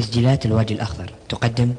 تسجيلات الوادي الأخضر تقدم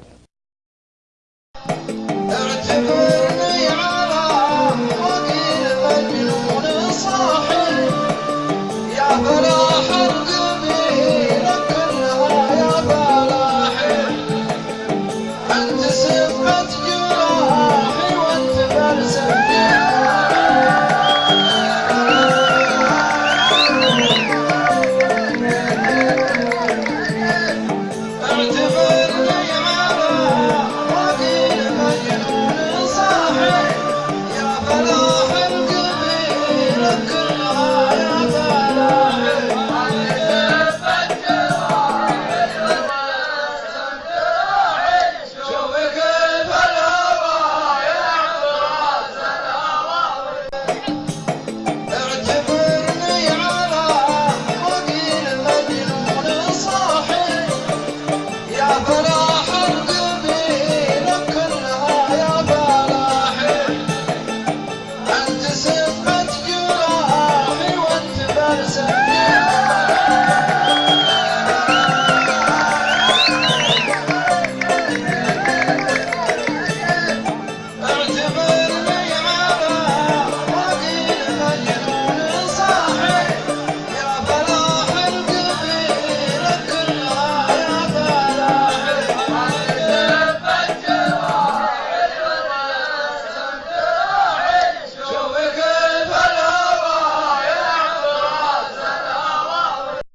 para